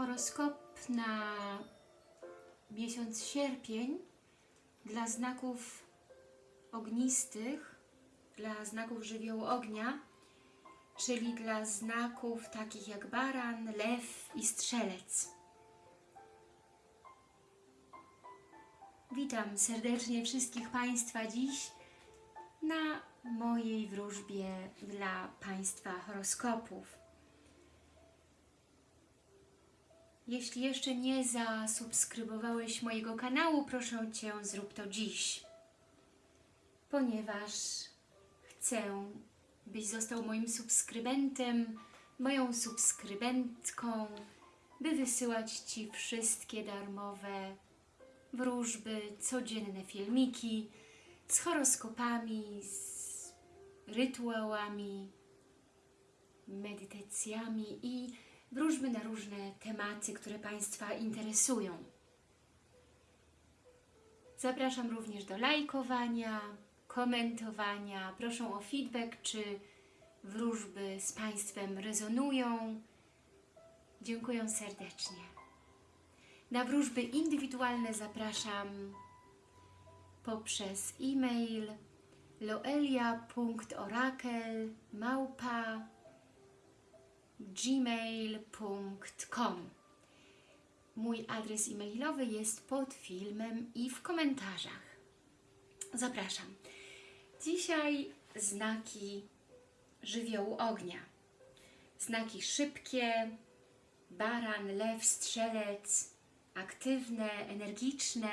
Horoskop na miesiąc sierpień dla znaków ognistych, dla znaków żywiołu ognia, czyli dla znaków takich jak baran, lew i strzelec. Witam serdecznie wszystkich Państwa dziś na mojej wróżbie dla Państwa horoskopów. Jeśli jeszcze nie zasubskrybowałeś mojego kanału, proszę Cię, zrób to dziś, ponieważ chcę, byś został moim subskrybentem, moją subskrybentką, by wysyłać Ci wszystkie darmowe wróżby, codzienne filmiki z horoskopami, z rytuałami, medytacjami i wróżby na różne tematy, które Państwa interesują. Zapraszam również do lajkowania, komentowania. Proszę o feedback, czy wróżby z Państwem rezonują. Dziękuję serdecznie. Na wróżby indywidualne zapraszam poprzez e-mail loelia.orakel małpa gmail.com Mój adres e-mailowy jest pod filmem i w komentarzach. Zapraszam. Dzisiaj znaki żywiołu ognia. Znaki szybkie, baran, lew, strzelec, aktywne, energiczne,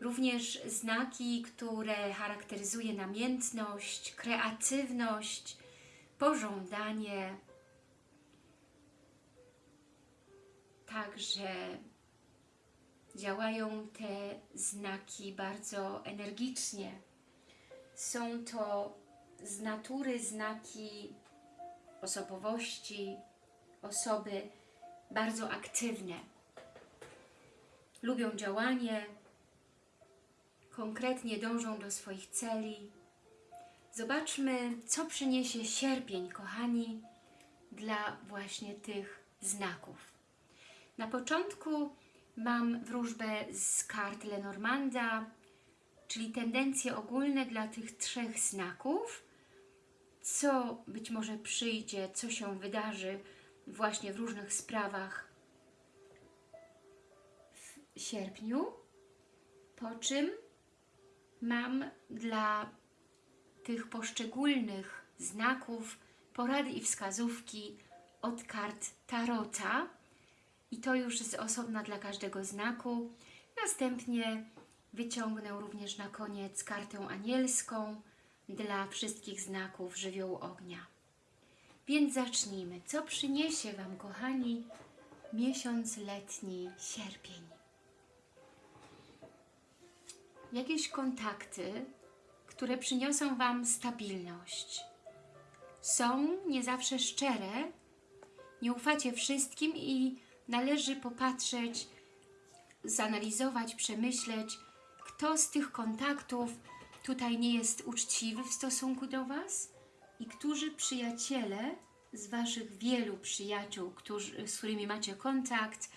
również znaki, które charakteryzuje namiętność, kreatywność, pożądanie, Także działają te znaki bardzo energicznie. Są to z natury znaki osobowości, osoby bardzo aktywne. Lubią działanie, konkretnie dążą do swoich celi. Zobaczmy, co przyniesie sierpień, kochani, dla właśnie tych znaków. Na początku mam wróżbę z kart Lenormanda, czyli tendencje ogólne dla tych trzech znaków, co być może przyjdzie, co się wydarzy właśnie w różnych sprawach w sierpniu, po czym mam dla tych poszczególnych znaków porady i wskazówki od kart Tarota, i to już jest osobna dla każdego znaku. Następnie wyciągnę również na koniec kartę anielską dla wszystkich znaków żywiołu ognia. Więc zacznijmy. Co przyniesie Wam, kochani, miesiąc letni, sierpień? Jakieś kontakty, które przyniosą Wam stabilność. Są nie zawsze szczere, nie ufacie wszystkim i należy popatrzeć, zanalizować, przemyśleć, kto z tych kontaktów tutaj nie jest uczciwy w stosunku do Was i którzy przyjaciele z Waszych wielu przyjaciół, którzy, z którymi macie kontakt,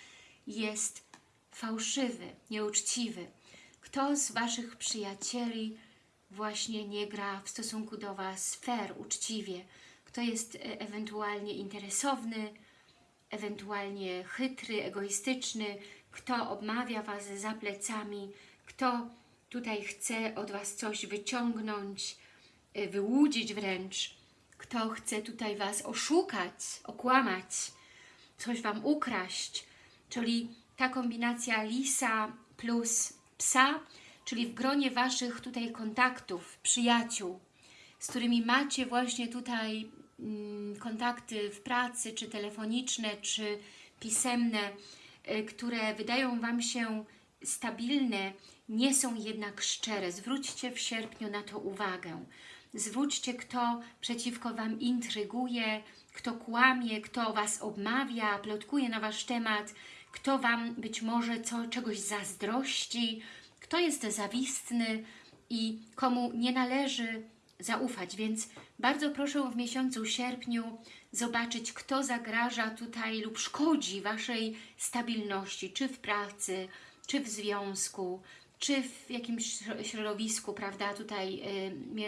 jest fałszywy, nieuczciwy. Kto z Waszych przyjacieli właśnie nie gra w stosunku do Was fair, uczciwie, kto jest e, ewentualnie interesowny, ewentualnie chytry, egoistyczny, kto obmawia Was za plecami, kto tutaj chce od Was coś wyciągnąć, y, wyłudzić wręcz, kto chce tutaj Was oszukać, okłamać, coś Wam ukraść, czyli ta kombinacja lisa plus psa, czyli w gronie Waszych tutaj kontaktów, przyjaciół, z którymi macie właśnie tutaj kontakty w pracy, czy telefoniczne, czy pisemne, y, które wydają Wam się stabilne, nie są jednak szczere. Zwróćcie w sierpniu na to uwagę. Zwróćcie, kto przeciwko Wam intryguje, kto kłamie, kto Was obmawia, plotkuje na Wasz temat, kto Wam być może co, czegoś zazdrości, kto jest zawistny i komu nie należy zaufać, więc bardzo proszę w miesiącu sierpniu zobaczyć, kto zagraża tutaj lub szkodzi Waszej stabilności, czy w pracy, czy w związku, czy w jakimś środowisku, prawda, tutaj y,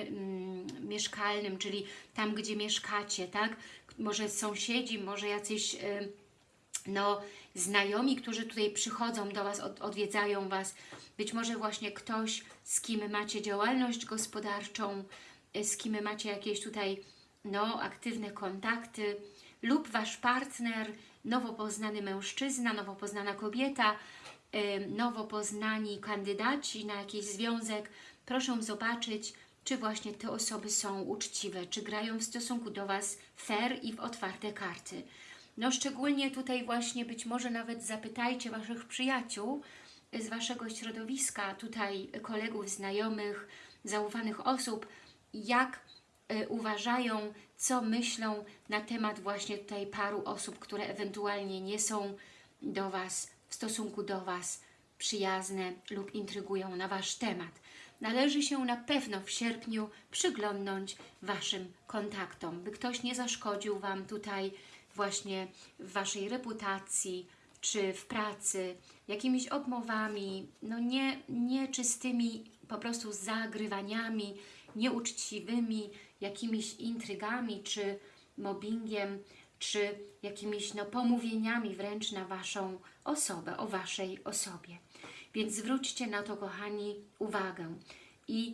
mm, mieszkalnym, czyli tam, gdzie mieszkacie, tak? Może sąsiedzi, może jacyś y, no, znajomi, którzy tutaj przychodzą do Was, od, odwiedzają Was, być może właśnie ktoś, z kim macie działalność gospodarczą, y, z kim macie jakieś tutaj no, aktywne kontakty lub Wasz partner, nowo poznany mężczyzna, nowo poznana kobieta, nowo poznani kandydaci na jakiś związek. Proszę zobaczyć, czy właśnie te osoby są uczciwe, czy grają w stosunku do Was fair i w otwarte karty. No szczególnie tutaj właśnie być może nawet zapytajcie Waszych przyjaciół z Waszego środowiska, tutaj kolegów, znajomych, zaufanych osób, jak y, uważają, co myślą na temat właśnie tutaj paru osób, które ewentualnie nie są do Was, w stosunku do Was przyjazne lub intrygują na Wasz temat. Należy się na pewno w sierpniu przyglądnąć Waszym kontaktom, by ktoś nie zaszkodził Wam tutaj właśnie w Waszej reputacji, czy w pracy, jakimiś obmowami, no nie, nieczystymi po prostu zagrywaniami, nieuczciwymi, jakimiś intrygami, czy mobbingiem, czy jakimiś no, pomówieniami wręcz na Waszą osobę, o Waszej osobie. Więc zwróćcie na to, kochani, uwagę i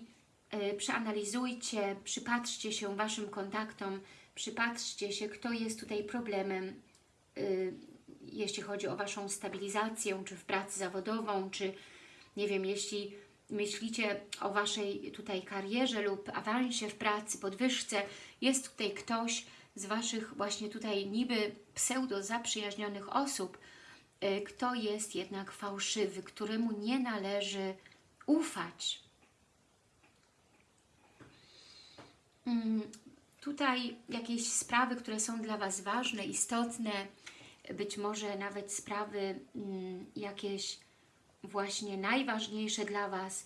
y, przeanalizujcie, przypatrzcie się Waszym kontaktom, przypatrzcie się, kto jest tutaj problemem, y, jeśli chodzi o Waszą stabilizację, czy w pracy zawodową, czy nie wiem, jeśli myślicie o Waszej tutaj karierze lub awansie w pracy, podwyżce, jest tutaj ktoś z Waszych właśnie tutaj niby pseudo zaprzyjaźnionych osób, y, kto jest jednak fałszywy, któremu nie należy ufać. Mm, tutaj jakieś sprawy, które są dla Was ważne, istotne, być może nawet sprawy mm, jakieś właśnie najważniejsze dla Was,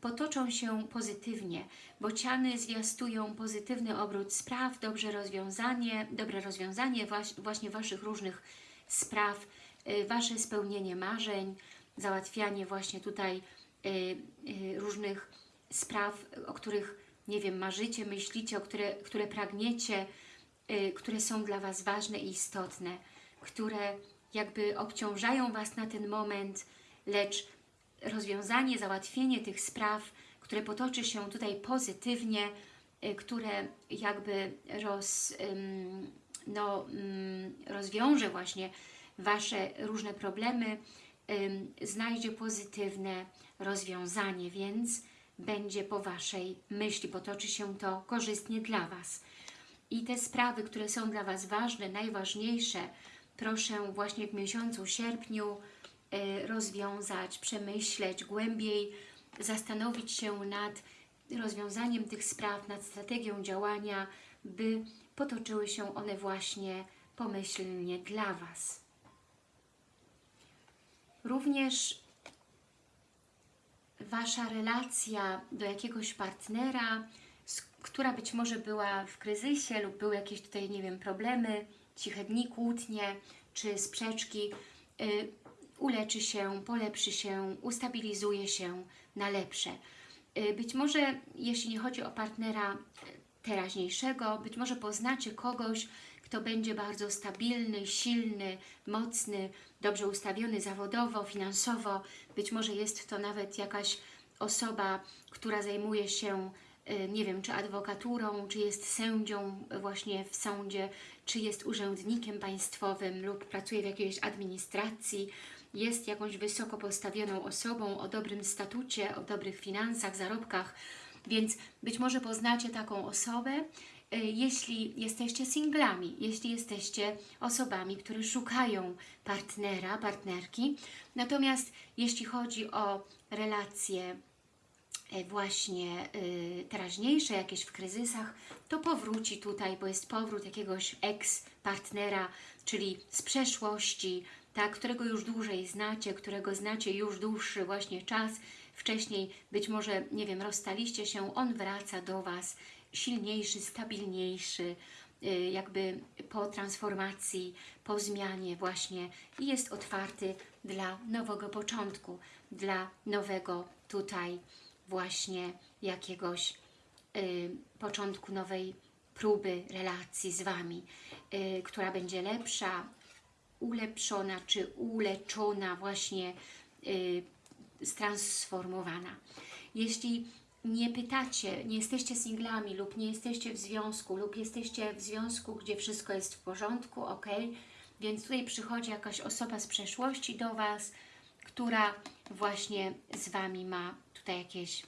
potoczą się pozytywnie. Bociany zwiastują pozytywny obrót spraw, dobrze rozwiązanie, dobre rozwiązanie właśnie Waszych różnych spraw, y, Wasze spełnienie marzeń, załatwianie właśnie tutaj y, y, różnych spraw, o których, nie wiem, marzycie, myślicie, o które, które pragniecie, które są dla Was ważne i istotne, które jakby obciążają Was na ten moment, lecz rozwiązanie, załatwienie tych spraw, które potoczy się tutaj pozytywnie, y, które jakby roz, no, rozwiąże właśnie Wasze różne problemy, znajdzie pozytywne rozwiązanie, więc będzie po Waszej myśli, potoczy się to korzystnie dla Was. I te sprawy, które są dla Was ważne, najważniejsze, proszę właśnie w miesiącu sierpniu rozwiązać, przemyśleć głębiej, zastanowić się nad rozwiązaniem tych spraw, nad strategią działania, by potoczyły się one właśnie pomyślnie dla Was. Również Wasza relacja do jakiegoś partnera, która być może była w kryzysie lub były jakieś tutaj, nie wiem, problemy, ciche dni, kłótnie czy sprzeczki, y, uleczy się, polepszy się, ustabilizuje się na lepsze. Y, być może, jeśli nie chodzi o partnera teraźniejszego, być może poznacie kogoś, kto będzie bardzo stabilny, silny, mocny, dobrze ustawiony zawodowo, finansowo. Być może jest to nawet jakaś osoba, która zajmuje się Y, nie wiem, czy adwokaturą, czy jest sędzią właśnie w sądzie, czy jest urzędnikiem państwowym lub pracuje w jakiejś administracji, jest jakąś wysoko postawioną osobą o dobrym statucie, o dobrych finansach, zarobkach, więc być może poznacie taką osobę, y, jeśli jesteście singlami, jeśli jesteście osobami, które szukają partnera, partnerki. Natomiast jeśli chodzi o relacje E, właśnie y, teraźniejsze, jakieś w kryzysach, to powróci tutaj, bo jest powrót jakiegoś ex-partnera, czyli z przeszłości, tak, którego już dłużej znacie, którego znacie już dłuższy właśnie czas, wcześniej być może, nie wiem, rozstaliście się, on wraca do Was silniejszy, stabilniejszy, y, jakby po transformacji, po zmianie właśnie i jest otwarty dla nowego początku, dla nowego tutaj właśnie jakiegoś y, początku nowej próby relacji z Wami, y, która będzie lepsza, ulepszona czy uleczona, właśnie y, stransformowana. Jeśli nie pytacie, nie jesteście singlami lub nie jesteście w związku lub jesteście w związku, gdzie wszystko jest w porządku, ok, więc tutaj przychodzi jakaś osoba z przeszłości do Was, która właśnie z Wami ma tutaj jakieś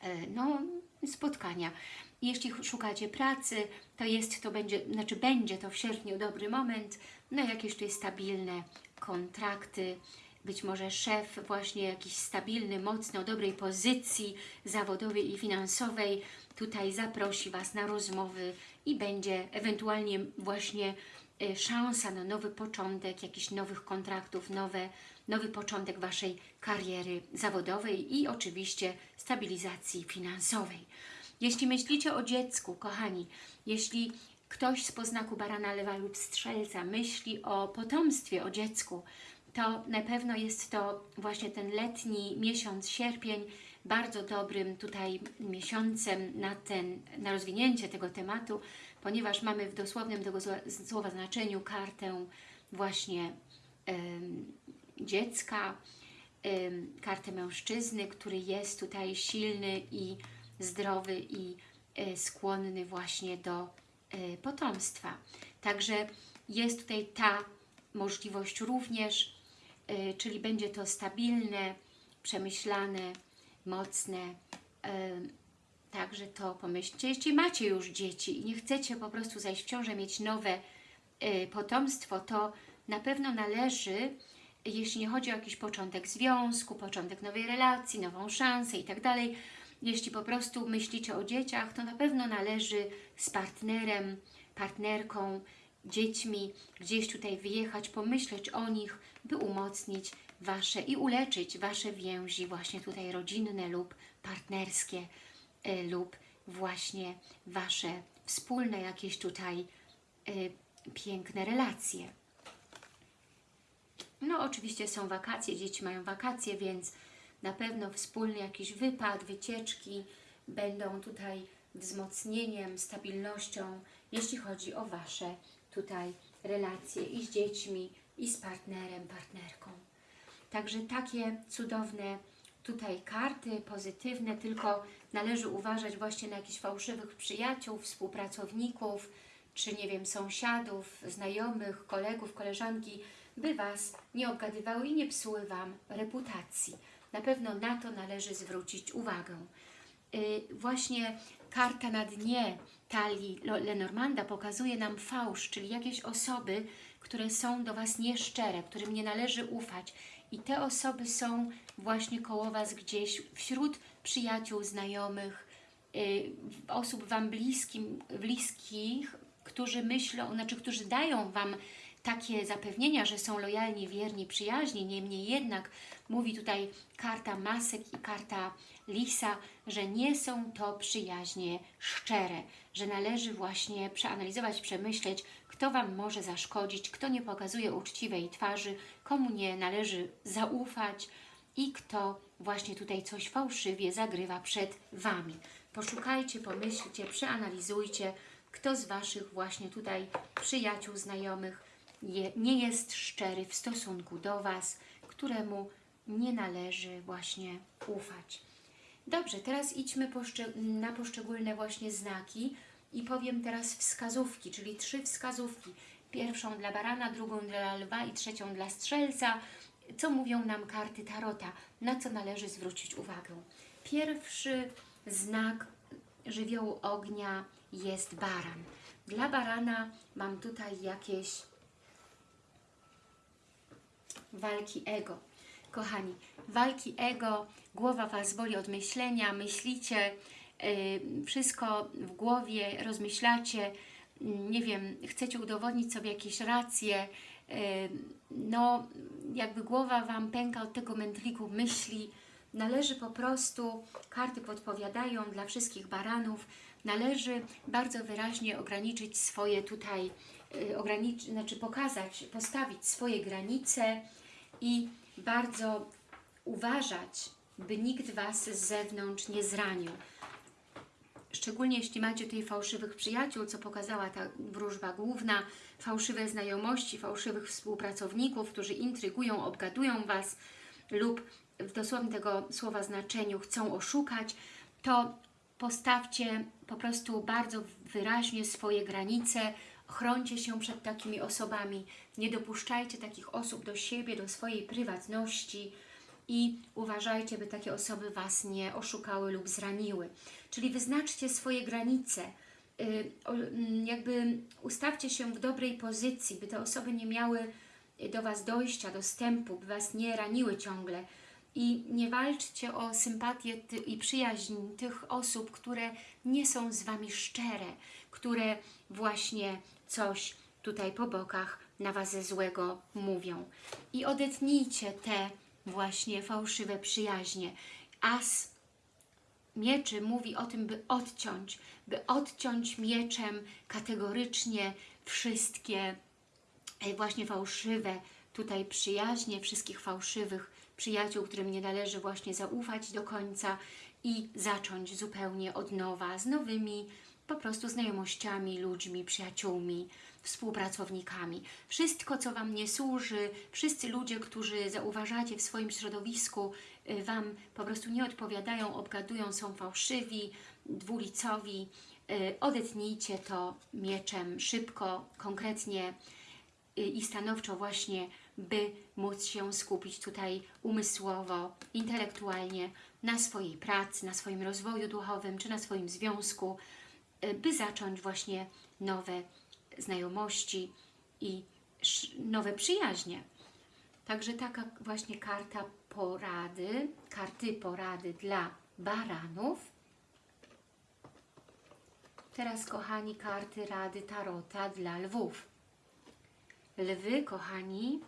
e, no, spotkania. Jeśli szukacie pracy, to jest to będzie, znaczy będzie to w sierpniu dobry moment, no jakieś tutaj stabilne kontrakty, być może szef właśnie jakiś stabilny, mocny, o dobrej pozycji zawodowej i finansowej tutaj zaprosi Was na rozmowy i będzie ewentualnie właśnie y, szansa na nowy początek, jakichś nowych kontraktów, nowe, nowy początek Waszej kariery zawodowej i oczywiście stabilizacji finansowej. Jeśli myślicie o dziecku, kochani, jeśli ktoś z poznaku barana, lewa lub strzelca myśli o potomstwie, o dziecku, to na pewno jest to właśnie ten letni miesiąc, sierpień, bardzo dobrym tutaj miesiącem na, ten, na rozwinięcie tego tematu, ponieważ mamy w dosłownym tego słowa znaczeniu kartę właśnie dziecka, kartę mężczyzny, który jest tutaj silny i zdrowy i y, skłonny właśnie do potomstwa. Także jest tutaj ta możliwość również, y, czyli będzie to stabilne, przemyślane, mocne. Także to pomyślcie. Jeśli macie już dzieci i nie chcecie po prostu zajść w ciążę, mieć nowe potomstwo, to na pewno należy, jeśli nie chodzi o jakiś początek związku, początek nowej relacji, nową szansę i tak dalej, jeśli po prostu myślicie o dzieciach, to na pewno należy z partnerem, partnerką, dziećmi gdzieś tutaj wyjechać, pomyśleć o nich, by umocnić Wasze i uleczyć Wasze więzi właśnie tutaj rodzinne lub partnerskie y, lub właśnie Wasze wspólne jakieś tutaj y, piękne relacje. No oczywiście są wakacje, dzieci mają wakacje, więc na pewno wspólny jakiś wypad, wycieczki będą tutaj wzmocnieniem, stabilnością, jeśli chodzi o Wasze tutaj relacje i z dziećmi, i z partnerem, partnerką. Także takie cudowne tutaj karty, pozytywne, tylko należy uważać właśnie na jakichś fałszywych przyjaciół, współpracowników, czy nie wiem, sąsiadów, znajomych, kolegów, koleżanki, by Was nie obgadywały i nie psuły Wam reputacji. Na pewno na to należy zwrócić uwagę. Y, właśnie karta na dnie talii Lenormanda pokazuje nam fałsz, czyli jakieś osoby, które są do Was nieszczere, którym nie należy ufać. I te osoby są właśnie koło Was gdzieś wśród przyjaciół, znajomych, y, osób Wam bliskim, bliskich, którzy myślą, znaczy którzy dają Wam takie zapewnienia, że są lojalni, wierni, przyjaźni, niemniej jednak mówi tutaj karta masek i karta lisa, że nie są to przyjaźnie szczere, że należy właśnie przeanalizować, przemyśleć, kto Wam może zaszkodzić, kto nie pokazuje uczciwej twarzy, komu nie należy zaufać i kto właśnie tutaj coś fałszywie zagrywa przed Wami. Poszukajcie, pomyślcie, przeanalizujcie, kto z Waszych właśnie tutaj przyjaciół, znajomych nie jest szczery w stosunku do Was, któremu nie należy właśnie ufać. Dobrze, teraz idźmy na poszczególne właśnie znaki i powiem teraz wskazówki, czyli trzy wskazówki. Pierwszą dla barana, drugą dla lwa i trzecią dla strzelca. Co mówią nam karty Tarota? Na co należy zwrócić uwagę? Pierwszy znak żywiołu ognia jest baran. Dla barana mam tutaj jakieś walki ego. Kochani, walki ego, głowa Was boli od myślenia, myślicie, yy, wszystko w głowie, rozmyślacie, yy, nie wiem, chcecie udowodnić sobie jakieś racje, yy, no jakby głowa Wam pęka od tego mętliku myśli, należy po prostu, karty podpowiadają dla wszystkich baranów, należy bardzo wyraźnie ograniczyć swoje tutaj, y, ograniczy, znaczy pokazać, postawić swoje granice i bardzo uważać, by nikt Was z zewnątrz nie zranił. Szczególnie jeśli macie tutaj fałszywych przyjaciół, co pokazała ta wróżba główna, fałszywe znajomości, fałszywych współpracowników, którzy intrygują, obgadują Was lub w dosłownym tego słowa znaczeniu chcą oszukać, to postawcie po prostu bardzo wyraźnie swoje granice, chrońcie się przed takimi osobami, nie dopuszczajcie takich osób do siebie, do swojej prywatności i uważajcie, by takie osoby Was nie oszukały lub zraniły. Czyli wyznaczcie swoje granice, y, mm, jakby ustawcie się w dobrej pozycji, by te osoby nie miały do Was dojścia, dostępu, by Was nie raniły ciągle. I nie walczcie o sympatię i przyjaźń tych osób, które nie są z Wami szczere, które właśnie coś tutaj po bokach na Was złego mówią. I odetnijcie te właśnie fałszywe przyjaźnie. As mieczy mówi o tym, by odciąć, by odciąć mieczem kategorycznie wszystkie e, właśnie fałszywe tutaj przyjaźnie, wszystkich fałszywych przyjaciół, którym nie należy właśnie zaufać do końca i zacząć zupełnie od nowa z nowymi po prostu znajomościami, ludźmi, przyjaciółmi, współpracownikami. Wszystko, co Wam nie służy, wszyscy ludzie, którzy zauważacie w swoim środowisku, y, Wam po prostu nie odpowiadają, obgadują, są fałszywi, dwulicowi, y, odetnijcie to mieczem szybko, konkretnie y, i stanowczo właśnie, by móc się skupić tutaj umysłowo, intelektualnie na swojej pracy, na swoim rozwoju duchowym, czy na swoim związku, by zacząć właśnie nowe znajomości i nowe przyjaźnie. Także taka właśnie karta porady, karty porady dla baranów. Teraz, kochani, karty rady Tarota dla lwów. Lwy, kochani,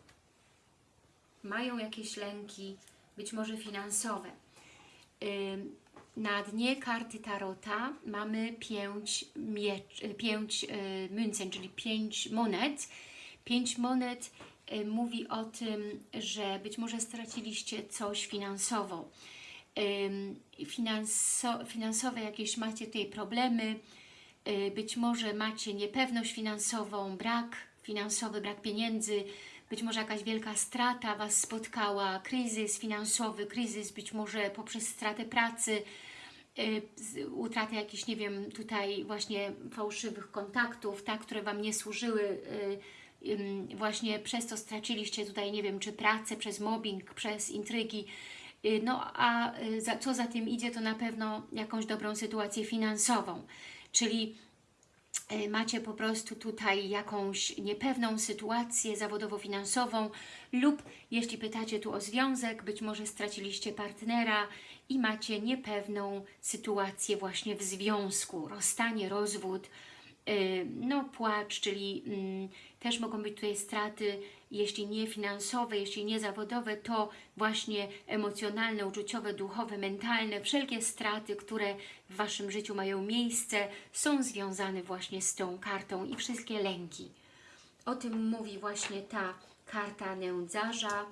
mają jakieś lęki, być może finansowe. Na dnie karty Tarota mamy pięć, miecz, pięć y, myncen, czyli pięć monet. Pięć monet y, mówi o tym, że być może straciliście coś finansowo. Finanso, finansowe jakieś macie tutaj problemy, y, być może macie niepewność finansową, brak finansowy, brak pieniędzy, być może jakaś wielka strata Was spotkała, kryzys finansowy, kryzys być może poprzez stratę pracy, y, utratę jakichś, nie wiem, tutaj właśnie fałszywych kontaktów, tak, które Wam nie służyły, y, właśnie przez to straciliście tutaj, nie wiem, czy pracę, przez mobbing, przez intrygi, Y, no a za, co za tym idzie, to na pewno jakąś dobrą sytuację finansową, czyli macie po prostu tutaj jakąś niepewną sytuację zawodowo-finansową lub jeśli pytacie tu o związek, być może straciliście partnera i macie niepewną sytuację właśnie w związku, rozstanie, rozwód, y, no płacz, czyli mm, też mogą być tutaj straty, jeśli nie finansowe, jeśli nie zawodowe, to właśnie emocjonalne, uczuciowe, duchowe, mentalne, wszelkie straty, które w Waszym życiu mają miejsce, są związane właśnie z tą kartą i wszystkie lęki. O tym mówi właśnie ta karta nędzarza.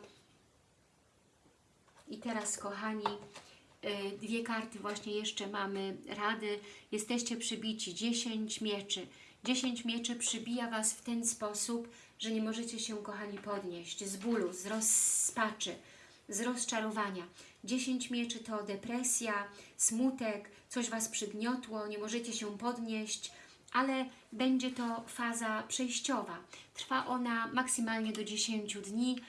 I teraz, kochani, y, dwie karty właśnie jeszcze mamy rady. Jesteście przybici, 10 mieczy. 10 mieczy przybija Was w ten sposób, że nie możecie się, kochani, podnieść z bólu, z rozpaczy, z rozczarowania. 10 mieczy to depresja, smutek, coś Was przygniotło, nie możecie się podnieść, ale będzie to faza przejściowa. Trwa ona maksymalnie do 10 dni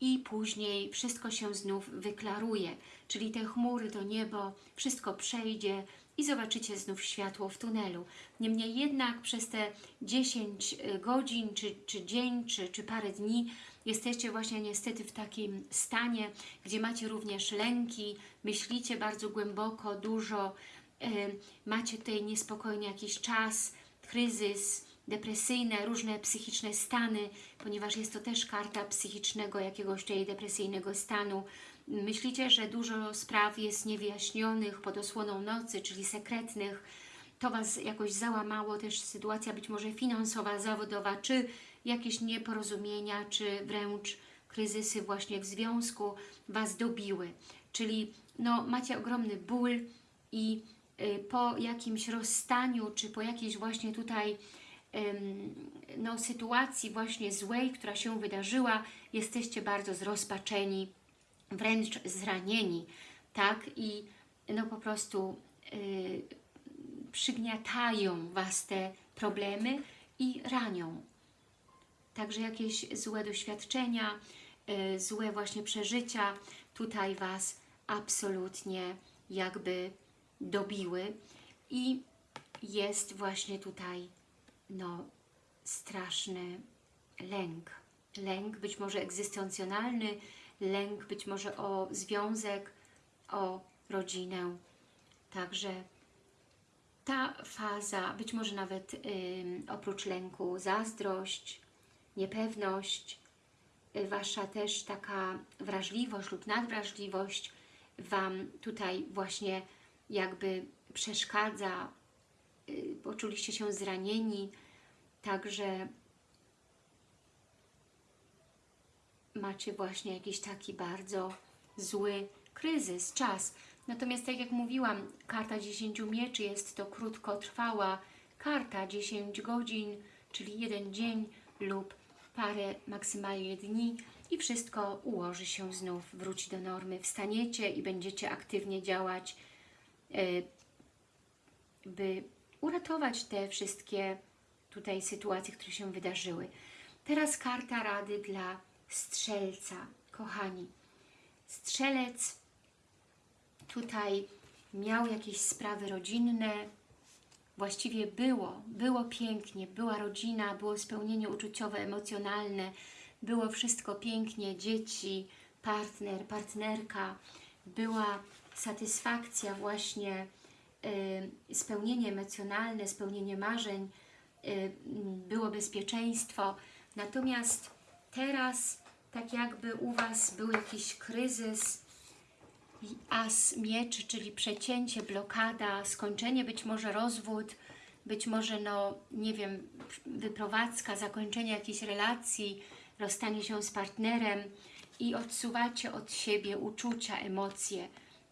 i później wszystko się znów wyklaruje, czyli te chmury, to niebo, wszystko przejdzie i zobaczycie znów światło w tunelu. Niemniej jednak przez te 10 godzin, czy, czy dzień, czy, czy parę dni jesteście właśnie niestety w takim stanie, gdzie macie również lęki, myślicie bardzo głęboko, dużo, e, macie tutaj niespokojny jakiś czas, kryzys, depresyjne, różne psychiczne stany, ponieważ jest to też karta psychicznego jakiegoś tutaj depresyjnego stanu. Myślicie, że dużo spraw jest niewyjaśnionych pod osłoną nocy, czyli sekretnych, to Was jakoś załamało, też sytuacja być może finansowa, zawodowa, czy jakieś nieporozumienia, czy wręcz kryzysy właśnie w związku Was dobiły. Czyli no, macie ogromny ból i y, po jakimś rozstaniu, czy po jakiejś właśnie tutaj ym, no, sytuacji właśnie złej, która się wydarzyła, jesteście bardzo zrozpaczeni, wręcz zranieni, tak? I no po prostu y, przygniatają Was te problemy i ranią. Także jakieś złe doświadczenia, y, złe właśnie przeżycia tutaj Was absolutnie jakby dobiły i jest właśnie tutaj no straszny lęk. Lęk być może egzystencjonalny, lęk być może o związek, o rodzinę. Także ta faza, być może nawet oprócz lęku, zazdrość, niepewność, y, Wasza też taka wrażliwość lub nadwrażliwość Wam tutaj właśnie jakby przeszkadza, y, poczuliście się zranieni, także macie właśnie jakiś taki bardzo zły kryzys, czas. Natomiast tak jak mówiłam, karta 10 mieczy jest to krótkotrwała karta, 10 godzin, czyli jeden dzień lub parę maksymalnie dni i wszystko ułoży się znów, wróci do normy. Wstaniecie i będziecie aktywnie działać, y, by uratować te wszystkie tutaj sytuacje, które się wydarzyły. Teraz karta rady dla strzelca. Kochani, strzelec tutaj miał jakieś sprawy rodzinne, właściwie było, było pięknie, była rodzina, było spełnienie uczuciowe, emocjonalne, było wszystko pięknie, dzieci, partner, partnerka, była satysfakcja właśnie, y, spełnienie emocjonalne, spełnienie marzeń, y, było bezpieczeństwo. Natomiast teraz tak jakby u Was był jakiś kryzys, as mieczy, czyli przecięcie, blokada, skończenie, być może rozwód, być może, no nie wiem, wyprowadzka, zakończenie jakiejś relacji, rozstanie się z partnerem i odsuwacie od siebie uczucia, emocje.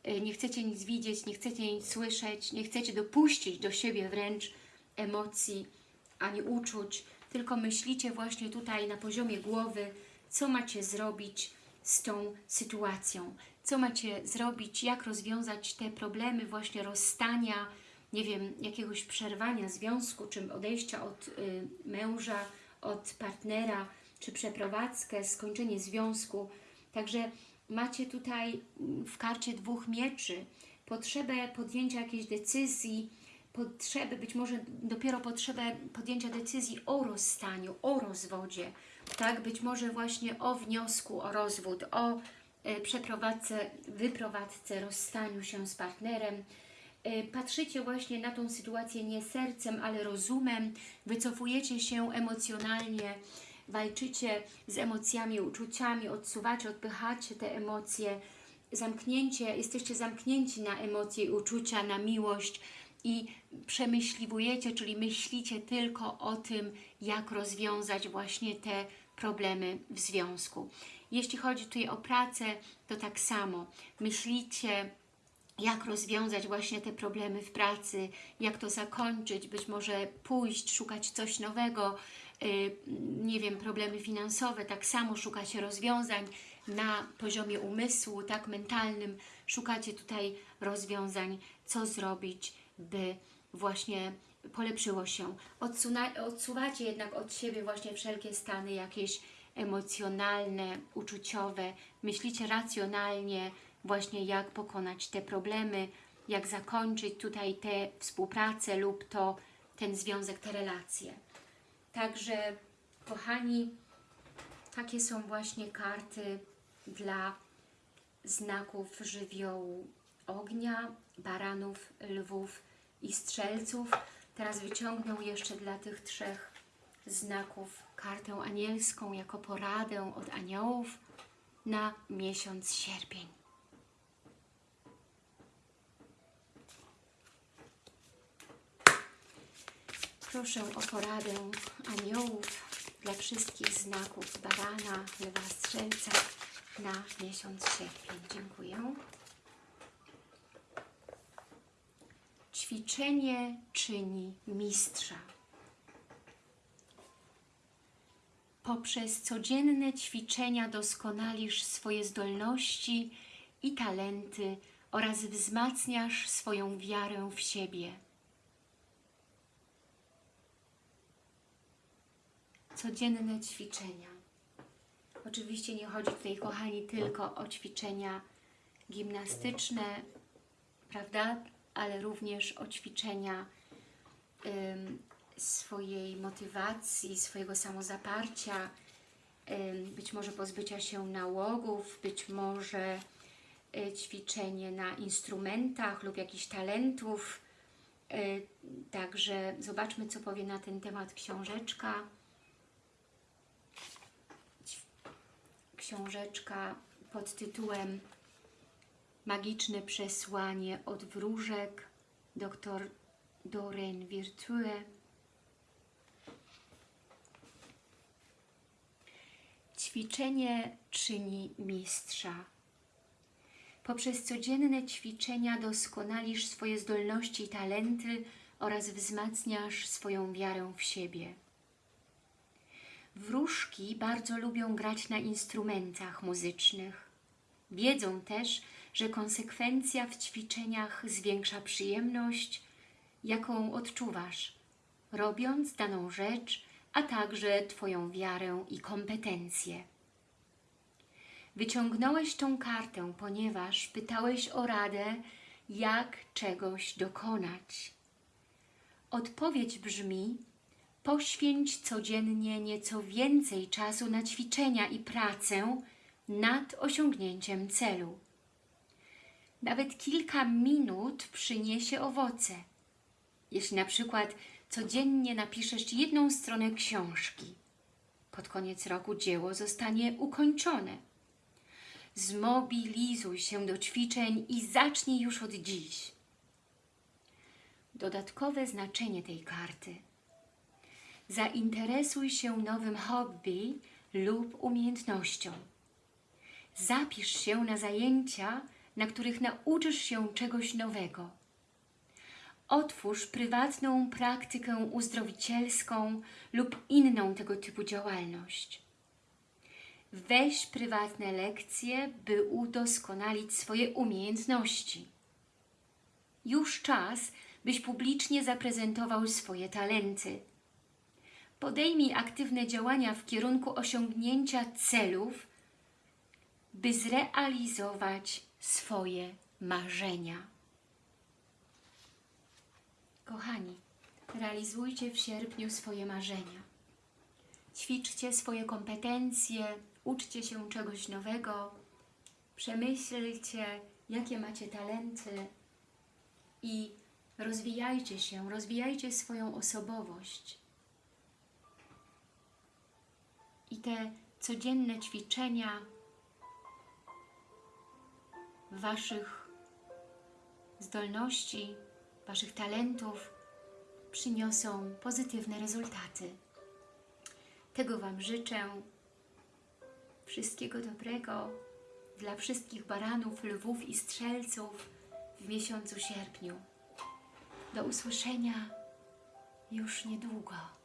Y, Nie chcecie nic widzieć, nie chcecie nic słyszeć, nie chcecie dopuścić do siebie wręcz emocji ani uczuć, tylko myślicie właśnie tutaj na poziomie głowy, co macie zrobić z tą sytuacją, co macie zrobić, jak rozwiązać te problemy właśnie rozstania, nie wiem, jakiegoś przerwania związku, czy odejścia od y, męża, od partnera, czy przeprowadzkę, skończenie związku. Także macie tutaj w karcie dwóch mieczy. Potrzebę podjęcia jakiejś decyzji, potrzebę, być może dopiero potrzebę podjęcia decyzji o rozstaniu, o rozwodzie, tak, być może właśnie o wniosku o rozwód, o e, przeprowadzce, wyprowadzce, rozstaniu się z partnerem. E, Patrzycie właśnie na tą sytuację nie sercem, ale rozumem, wycofujecie się emocjonalnie, walczycie z emocjami, uczuciami, odsuwacie, odpychacie te emocje, zamknięcie, jesteście zamknięci na emocje i uczucia, na miłość i przemyśliwujecie, czyli myślicie tylko o tym, jak rozwiązać właśnie te problemy w związku. Jeśli chodzi tutaj o pracę, to tak samo. Myślicie, jak rozwiązać właśnie te problemy w pracy, jak to zakończyć, być może pójść, szukać coś nowego, yy, nie wiem, problemy finansowe, tak samo szukacie rozwiązań na poziomie umysłu, tak mentalnym, szukacie tutaj rozwiązań, co zrobić, by właśnie polepszyło się. Odsuna, odsuwacie jednak od siebie właśnie wszelkie stany jakieś emocjonalne, uczuciowe, myślicie racjonalnie właśnie jak pokonać te problemy, jak zakończyć tutaj tę współpracę lub to ten związek, te relacje. Także kochani, takie są właśnie karty dla znaków żywiołu ognia, baranów, lwów i strzelców. Teraz wyciągnę jeszcze dla tych trzech znaków kartę anielską jako poradę od aniołów na miesiąc sierpień. Proszę o poradę aniołów dla wszystkich znaków barana, lewa strzelca na miesiąc sierpień. Dziękuję. Ćwiczenie czyni mistrza. Poprzez codzienne ćwiczenia doskonalisz swoje zdolności i talenty oraz wzmacniasz swoją wiarę w siebie. Codzienne ćwiczenia. Oczywiście nie chodzi tutaj, kochani, tylko o ćwiczenia gimnastyczne, prawda? Ale również o ćwiczenia swojej motywacji, swojego samozaparcia, być może pozbycia się nałogów, być może y, ćwiczenie na instrumentach lub jakichś talentów. Y, Także zobaczmy, co powie na ten temat książeczka. książeczka pod tytułem Magiczne przesłanie od wróżek dr Doreen Virtue. Ćwiczenie czyni mistrza. Poprzez codzienne ćwiczenia doskonalisz swoje zdolności i talenty oraz wzmacniasz swoją wiarę w siebie. Wróżki bardzo lubią grać na instrumentach muzycznych. Wiedzą też, że konsekwencja w ćwiczeniach zwiększa przyjemność, jaką odczuwasz, robiąc daną rzecz, a także Twoją wiarę i kompetencje. Wyciągnąłeś tą kartę, ponieważ pytałeś o radę, jak czegoś dokonać. Odpowiedź brzmi, Poświęć codziennie nieco więcej czasu na ćwiczenia i pracę nad osiągnięciem celu. Nawet kilka minut przyniesie owoce. Jeśli na przykład codziennie napiszesz jedną stronę książki, pod koniec roku dzieło zostanie ukończone. Zmobilizuj się do ćwiczeń i zacznij już od dziś. Dodatkowe znaczenie tej karty – Zainteresuj się nowym hobby lub umiejętnością. Zapisz się na zajęcia, na których nauczysz się czegoś nowego. Otwórz prywatną praktykę uzdrowicielską lub inną tego typu działalność. Weź prywatne lekcje, by udoskonalić swoje umiejętności. Już czas, byś publicznie zaprezentował swoje talenty – podejmij aktywne działania w kierunku osiągnięcia celów, by zrealizować swoje marzenia. Kochani, realizujcie w sierpniu swoje marzenia. Ćwiczcie swoje kompetencje, uczcie się czegoś nowego, przemyślcie, jakie macie talenty i rozwijajcie się, rozwijajcie swoją osobowość. i te codzienne ćwiczenia Waszych zdolności, Waszych talentów przyniosą pozytywne rezultaty. Tego Wam życzę. Wszystkiego dobrego dla wszystkich baranów, lwów i strzelców w miesiącu sierpniu. Do usłyszenia już niedługo.